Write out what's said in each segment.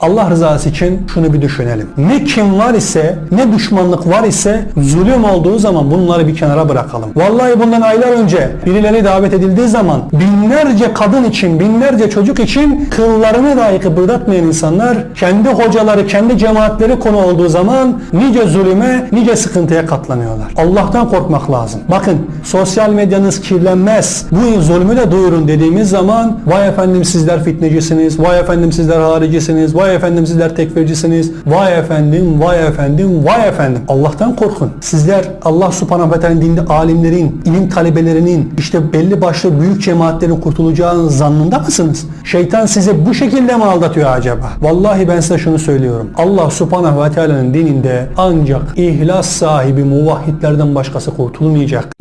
Allah rızası için şunu bir düşünelim. Ne kim var ise, ne düşmanlık var ise zulüm olduğu zaman bunları bir kenara bırakalım. Vallahi bundan aylar önce birileri davet edildiği zaman binlerce kadın için, binlerce çocuk için kıllarını dahi kıpırdatmayan insanlar kendi hocaları, kendi cemaatleri konu olduğu zaman nice zulüme, nice sıkıntıya katlanıyorlar. Allah'tan korkmak lazım. Bakın sosyal medyanız kirlenmez. Bu zulmü de duyurun dediğimiz zaman vay efendim sizler fitnecisiniz, vay efendim sizler haricisiniz, vay efendim sizler tekfircisiniz, vay efendim, vay efendim, vay efendim. Allah'tan korkun. Sizler Allah subhanahu ve teala dinde alimlerin, ilim talebelerinin, işte belli başlı büyük cemaatlerin kurtulacağının zannında mısınız? Şeytan sizi bu şekilde mi aldatıyor acaba? Vallahi ben size şunu söylüyorum. Allah subhanahu ve teala'nın dininde ancak ihlas sahibi muvahhidlerden başkası kurtulmayacak.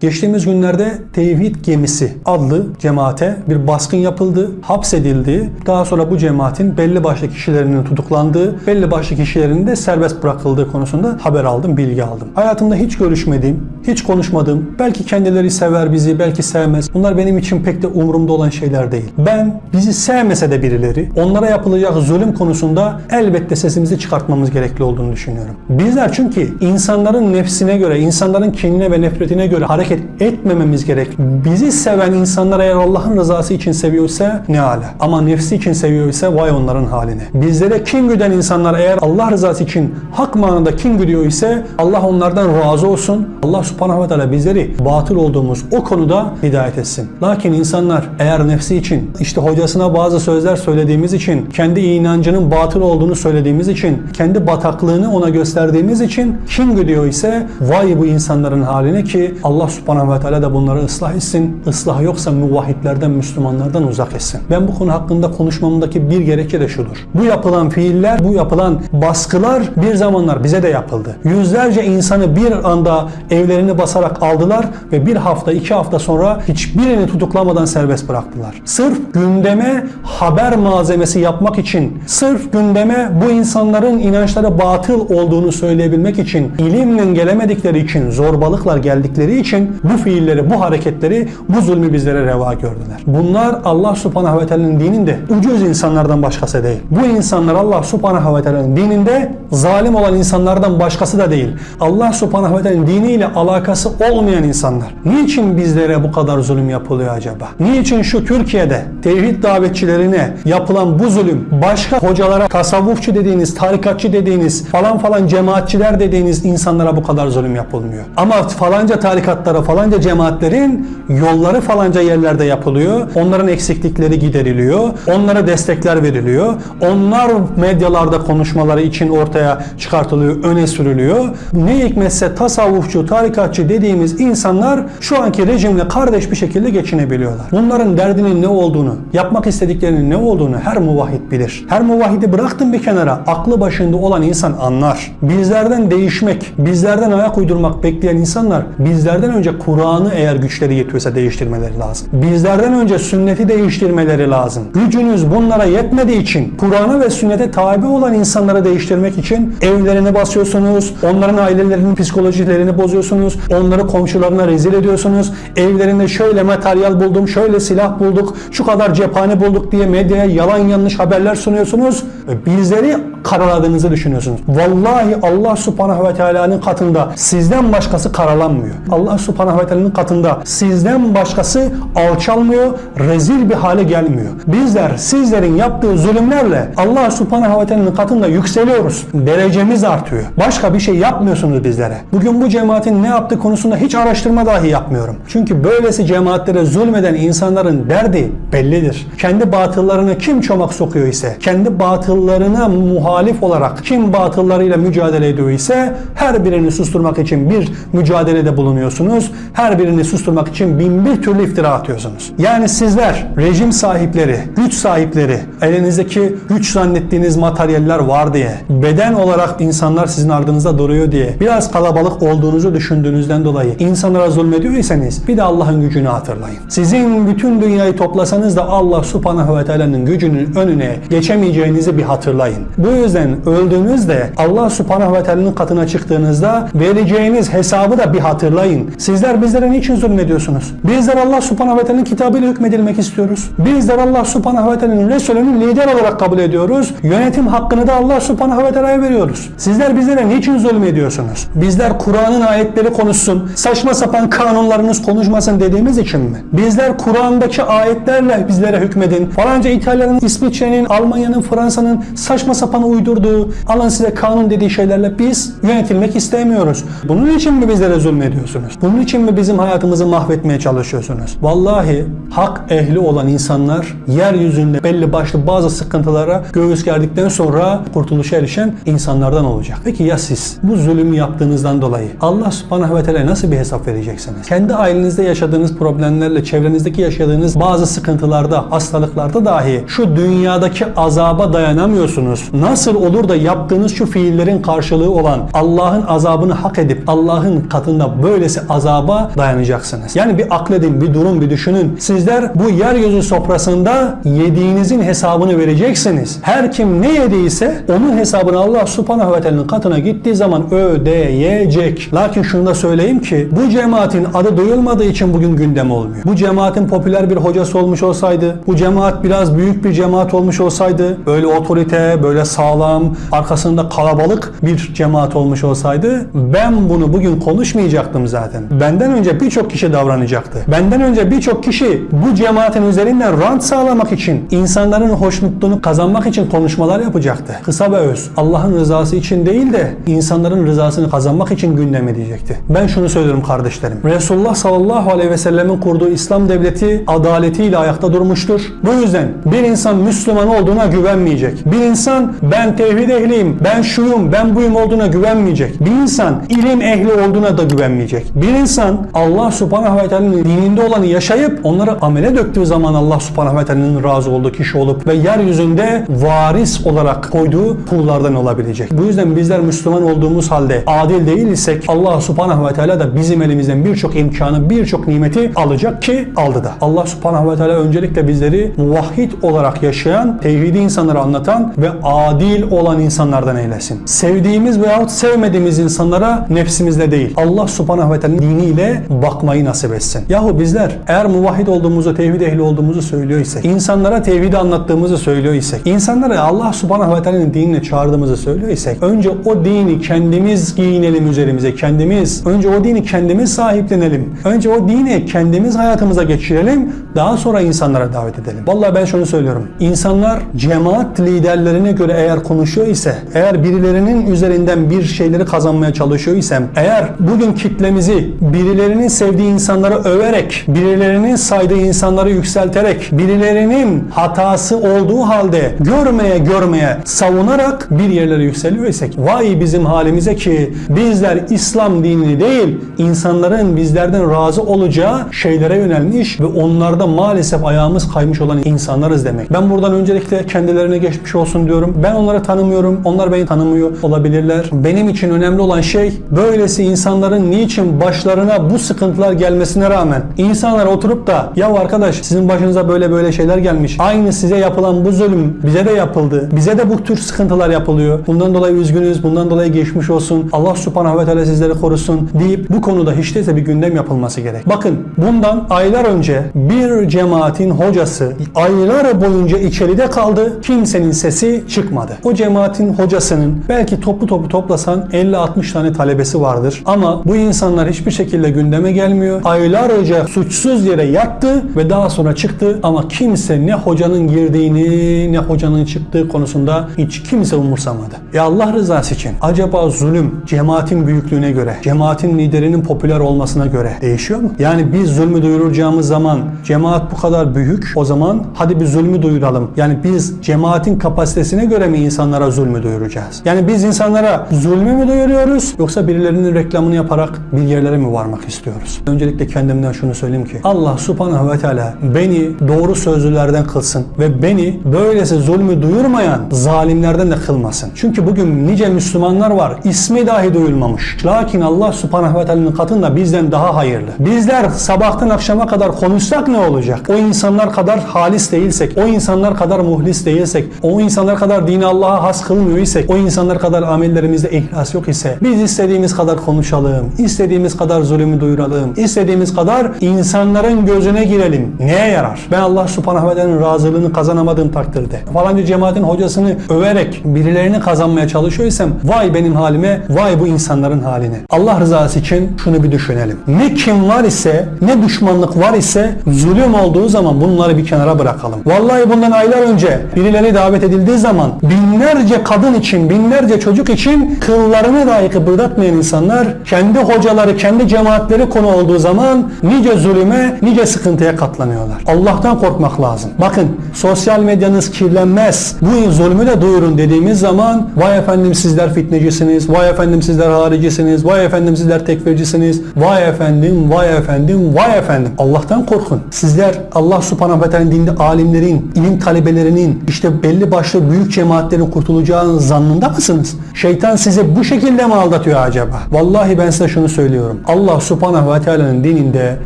Geçtiğimiz günlerde Tevhid Gemisi adlı cemaate bir baskın yapıldı, hapsedildi. Daha sonra bu cemaatin belli başlı kişilerinin tutuklandığı, belli başlı kişilerinin de serbest bırakıldığı konusunda haber aldım, bilgi aldım. Hayatımda hiç görüşmediğim, hiç konuşmadığım, belki kendileri sever bizi, belki sevmez. Bunlar benim için pek de umurumda olan şeyler değil. Ben bizi sevmese de birileri, onlara yapılacak zulüm konusunda elbette sesimizi çıkartmamız gerekli olduğunu düşünüyorum. Bizler çünkü insanların nefsine göre, insanların kinine ve nefretine göre hareket etmememiz gerek. Bizi seven insanlar eğer Allah'ın rızası için seviyorsa ne ala. Ama nefsi için seviyorsa vay onların haline. Bizlere kin güden insanlar eğer Allah rızası için hak manada kin güdüyor ise Allah onlardan razı olsun. Allah subhanahu ve teala bizleri batıl olduğumuz o konuda hidayet etsin. Lakin insanlar eğer nefsi için işte hocasına bazı sözler söylediğimiz için kendi inancının batıl olduğunu söylediğimiz için kendi bataklığını ona gösterdiğimiz için kin güdüyor ise vay bu insanların haline ki Allah subhanahu ve teala da bunları ıslah etsin. Islah yoksa muvahhidlerden, Müslümanlardan uzak etsin. Ben bu konu hakkında konuşmamdaki bir gerekçe de şudur. Bu yapılan fiiller, bu yapılan baskılar bir zamanlar bize de yapıldı. Yüzlerce insanı bir anda evlerini basarak aldılar ve bir hafta, iki hafta sonra hiçbirini tutuklamadan serbest bıraktılar. Sırf gündeme haber malzemesi yapmak için, sırf gündeme bu insanların inançları batıl olduğunu söyleyebilmek için, ilimle gelemedikleri için, zorbalıklar geldikleri için bu fiilleri, bu hareketleri, bu zulmü bizlere reva gördüler. Bunlar Allah subhanahu ve teala'nın dininde ucuz insanlardan başkası değil. Bu insanlar Allah subhanahu ve teala'nın dininde zalim olan insanlardan başkası da değil. Allah subhanahu ve teala'nın diniyle alakası olmayan insanlar. Niçin bizlere bu kadar zulüm yapılıyor acaba? Niçin şu Türkiye'de tevhid davetçilerine yapılan bu zulüm başka hocalara, tasavvufçu dediğiniz, tarikatçı dediğiniz, falan falan cemaatçiler dediğiniz insanlara bu kadar zulüm yapılmıyor. Ama falanca tarikatlara, falanca cemaatlerin yolları falanca yerlerde yapılıyor. Onların eksiklikleri gideriliyor. Onlara destekler veriliyor. Onlar medyalarda konuşmaları için ortaya çıkartılıyor, öne sürülüyor. Ne hikmetse tasavvufçu, tarikatçı dediğimiz insanlar şu anki rejimle kardeş bir şekilde geçinebiliyorlar. Bunların derdinin ne olduğunu, yapmak istediklerinin ne olduğunu her muvahhid bilir. Her muvahhidi bıraktım bir kenara. Aklı başında olan insan anlar. Bizlerden değişmek, bizlerden ayak uydurmak bekleyen insanlar bizlerden önce Kur'an'ı eğer güçleri yetiyorsa değiştirmeleri lazım. Bizlerden önce sünneti değiştirmeleri lazım. Gücünüz bunlara yetmediği için Kur'an'a ve sünnete tabi olan insanları değiştirmek için evlerini basıyorsunuz, onların ailelerinin psikolojilerini bozuyorsunuz, onları komşularına rezil ediyorsunuz, evlerinde şöyle materyal buldum, şöyle silah bulduk, şu kadar cephane bulduk diye medyaya yalan yanlış haberler sunuyorsunuz bizleri karaladığınızı düşünüyorsunuz. Vallahi Allah subhanahu ve teala'nın katında sizden başkası karalanmıyor. Allah subhanahu ve teala'nın katında sizden başkası alçalmıyor, rezil bir hale gelmiyor. Bizler sizlerin yaptığı zulümlerle Allah subhanahu ve teala'nın katında yükseliyoruz. Derecemiz artıyor. Başka bir şey yapmıyorsunuz bizlere. Bugün bu cemaatin ne yaptığı konusunda hiç araştırma dahi yapmıyorum. Çünkü böylesi cemaatlere zulmeden insanların derdi bellidir. Kendi batıllarını kim çomak sokuyor ise, kendi batıllarına muhalif olarak kim batıllarıyla mücadele ediyor ise her birini susturmak için bir mücadelede bulunuyorsunuz. Atıyorsunuz. Her birini susturmak için bin bir türlü iftira atıyorsunuz. Yani sizler rejim sahipleri, güç sahipleri, elinizdeki güç zannettiğiniz materyaller var diye, beden olarak insanlar sizin ardınızda duruyor diye, biraz kalabalık olduğunuzu düşündüğünüzden dolayı insanlara zulmediyorsanız bir de Allah'ın gücünü hatırlayın. Sizin bütün dünyayı toplasanız da Allah subhanahu ve teala'nın gücünün önüne geçemeyeceğinizi bir hatırlayın. Bu yüzden öldüğünüzde Allah subhanahu ve teala'nın katına çıktığınızda vereceğiniz hesabı da bir hatırlayın. Sizler bizlere niçin zulmediyorsunuz? Bizler Allah subhanahu ve teala'nın kitabıyla hükmedilmek istiyoruz. Bizler Allah subhanahu ve teala'nın Resulünü lider olarak kabul ediyoruz. Yönetim hakkını da Allah subhanahu ve teala'ya veriyoruz. Sizler bizlere niçin zulmediyorsunuz? Bizler Kur'an'ın ayetleri konuşsun, saçma sapan kanunlarınız konuşmasın dediğimiz için mi? Bizler Kur'an'daki ayetlerle bizlere hükmedin. Falanca İtalya'nın, İsviçre'nin, Almanya'nın, Fransa'nın saçma sapan uydurduğu, alın size kanun dediği şeylerle biz yönetilmek istemiyoruz. Bunun için mi bizlere zulmediyorsunuz? Bunun için mi bizim hayatımızı mahvetmeye çalışıyorsunuz? Vallahi hak ehli olan insanlar yeryüzünde belli başlı bazı sıkıntılara göğüs gerdikten sonra kurtuluşa erişen insanlardan olacak. Peki ya siz bu zulümü yaptığınızdan dolayı Allah subhanahu ve teala nasıl bir hesap vereceksiniz? Kendi ailenizde yaşadığınız problemlerle, çevrenizdeki yaşadığınız bazı sıkıntılarda, hastalıklarda dahi şu dünyadaki azaba dayanamıyorsunuz. Nasıl olur da yaptığınız şu fiillerin karşılığı olan Allah'ın azabını hak edip Allah'ın katında böylesi azaba dayanacaksınız. Yani bir akledin, bir durum, bir düşünün. Sizler bu yeryüzü sofrasında yediğinizin hesabını vereceksiniz. Her kim ne yediyse onun hesabını Allah subhanahu ve teala'nın katına gittiği zaman ödeyecek. Lakin şunu da söyleyeyim ki bu cemaatin adı duyulmadığı için bugün gündem olmuyor. Bu cemaatin popüler bir hocası olmuş olsaydı, bu cemaat biraz büyük bir cemaat olmuş olsaydı, böyle otorite, böyle sağlam, arkasında kalabalık bir cemaat olmuş olsaydı ben bunu bugün konuşmayacaktım zaten. Benden önce birçok kişi davranacaktı. Benden önce birçok kişi bu cemaatin üzerinden rant sağlamak için, insanların hoşnutluğunu kazanmak için konuşmalar yapacaktı. Kısa ve öz. Allah'ın rızası için değil de insanların rızasını kazanmak için gündeme diyecekti. Ben şunu söylüyorum kardeşlerim. Resulullah sallallahu aleyhi ve sellemin kurduğu İslam devleti adaletiyle ayakta durmuştur. Bu yüzden bir insan Müslüman olduğuna güvenmeyecek. Bir insan ben tevhid ehliyim, ben şuyum, ben buyum olduğuna güvenmeyecek. Bir insan ilim ehli olduğuna da güvenmeyecek. Bir insan Allah subhanahu ve teala'nın dininde olanı yaşayıp onları amele döktüğü zaman Allah subhanahu ve teala'nın razı olduğu kişi olup ve yeryüzünde varis olarak koyduğu kullardan olabilecek. Bu yüzden bizler Müslüman olduğumuz halde adil değil isek Allah subhanahu ve teala da bizim elimizden birçok imkanı, birçok nimeti alacak ki aldı da. Allah subhanahu ve teala öncelikle bizleri muvahhid olarak yaşayan, tevhidi insanlara anlatan ve adil olan insanlardan eylesin. Sevdiğimiz veyahut sevmediğimiz insanlara nefsimizle değil, Allah subhanahu ve teala'nın diniyle bakmayı nasip etsin. Yahu bizler eğer muvahhid olduğumuzu, tevhid ehli olduğumuzu söylüyor isek, insanlara tevhidi anlattığımızı söylüyor isek, insanlara Allah subhanahu ve teala'nın dinine çağırdığımızı söylüyor isek, önce o dini kendimiz giyinelim üzerimize, kendimiz, önce o dini kendimiz sahiplenelim. Önce o dini kendimiz hayatımıza geçirelim, daha sonra insanlara davet edelim. Vallahi ben şunu söylüyorum. İnsanlar cemaat liderlerine göre eğer konuşuyor ise, eğer birilerinin üzerinden bir şeyleri kazanmaya çalışıyor isem, eğer bugün kitlemizi birilerinin sevdiği insanları överek, birilerinin saydığı insanları yükselterek, birilerinin hatası olduğu halde görmeye görmeye savunarak bir yerlere yükseliyor isek, vay bizim halimize ki bizler İslam dinini değil, insanların bizlerden razı olacağı şeylere yönelmiş ve onlarda maalesef ayağımız kaymış olan insanlarız demek. Ben buradan öncelikle kendilerine geçmiş olsun diyorum. Ben onları tanımıyorum. Onlar beni tanımıyor olabilirler. Benim için önemli olan şey böylesi insanların niçin başlarına bu sıkıntılar gelmesine rağmen insanlar oturup da ya arkadaş sizin başınıza böyle böyle şeyler gelmiş. Aynı size yapılan bu zulüm bize de yapıldı. Bize de bu tür sıkıntılar yapılıyor. Bundan dolayı üzgünüz. Bundan dolayı geçmiş olsun. Allah subhanahu ve teala sizleri korusun deyip bu konuda hiç değilse bir gündem yapılması gerek. Bakın bundan aylar önce bir cemaatin hocası aylar boyunca içeride kaldı. Kimsenin sesi çıkmadı. O cemaatin hocasının belki toplu toplu toplasan 50-60 tane talebesi vardır. Ama bu insanlar hiçbir şekilde gündeme gelmiyor. Aylarca suçsuz yere yattı ve daha sonra çıktı ama kimse ne hocanın girdiğini ne hocanın çıktığı konusunda hiç kimse umursamadı. Ya Allah rızası için acaba zulüm cemaatin büyüklüğüne göre, cemaatin liderinin popüler olmasına göre değişiyor mu? Yani biz zulmü duyuracağımız zaman cemaat bu kadar büyük o zaman hadi bir zulmü duyuralım. Yani biz cemaatin kapasitesine göre mi insanlara zulmü duyuracağız? Yani biz insanlara zulmü mü duyuruyoruz yoksa birilerinin reklamını yaparak bir yerlere mi varmak istiyoruz. Öncelikle kendimden şunu söyleyeyim ki Allah subhanahu ve teala beni doğru sözlülerden kılsın ve beni böylesi zulmü duyurmayan zalimlerden de kılmasın. Çünkü bugün nice Müslümanlar var ismi dahi duyulmamış. Lakin Allah subhanahu ve teala'nın katında bizden daha hayırlı. Bizler sabahtan akşama kadar konuşsak ne olacak? O insanlar kadar halis değilsek, o insanlar kadar muhlis değilsek, o insanlar kadar dini Allah'a has kılmıyor isek, o insanlar kadar amellerimizde ihlas yok ise biz istediğimiz kadar konuşalım, istediğimiz kadar zulümü duyuralım, istediğimiz kadar insanların gözüne girelim. Neye yarar? Ben Allah subhanahu ve teala'nın razılığını kazanamadığım takdirde falanca cemaatin hocasını överek birilerini kazanmaya çalışıyorsam vay benim halime, vay bu insanların haline. Allah rızası için şunu bir düşünelim. Ne kim var ise, ne düşmanlık var ise zulüm olduğu zaman bunları bir kenara bırakalım. Vallahi bundan aylar önce birileri davet edildiği zaman binlerce kadın için, binlerce çocuk için kıllarını dahi kıpırdatmayan insanlar kendi hocaları, kendi cemaatleri konu olduğu zaman nice zulüme, nice sıkıntıya katlanıyorlar. Allah'tan korkmak lazım. Bakın sosyal medyanız kirlenmez. Bu zulmü de duyurun dediğimiz zaman vay efendim sizler fitnecisiniz, vay efendim sizler haricisiniz, vay efendim sizler tekfircisiniz, vay efendim, vay efendim, vay efendim. Allah'tan korkun. Sizler Allah subhanahu ve teala dinde alimlerin, ilim talebelerinin, işte belli başlı büyük cemaatlerin kurtulacağının zannında mısınız? Şeytan sizi bu şekilde mi aldatıyor acaba? Vallahi ben size şunu söylüyorum. Allah subhanahu ve teala'nın dininde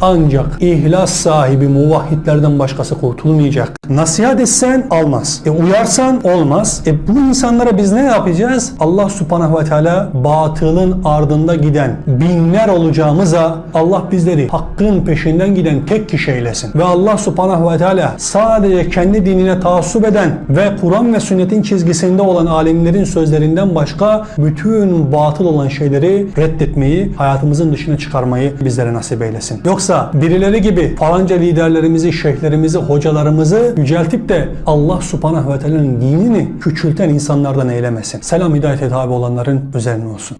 ancak ihlas sahibi muvahhidlerden başkası kurtulmayacak. Nasihat etsen almaz. E uyarsan olmaz. E bu insanlara biz ne yapacağız? Allah subhanahu ve teala batılın ardında giden binler olacağımıza Allah bizleri hakkın peşinden giden tek kişi eylesin. Ve Allah subhanahu ve teala sadece kendi dinine taassup eden ve Kur'an ve sünnetin çizgisinde olan alimlerin sözlerinden başka bütün batıl olan şeyleri reddetmeyi, hayatımızın dışına çıkarmayı bizlere nasip eylesin. Yoksa birileri gibi falanca liderlerimizi, şeyhlerimizi, hocalarımızı yüceltip de Allah subhanahu ve teala'nın dinini küçülten insanlardan eylemesin. Selam hidayete tabi olanların üzerine olsun.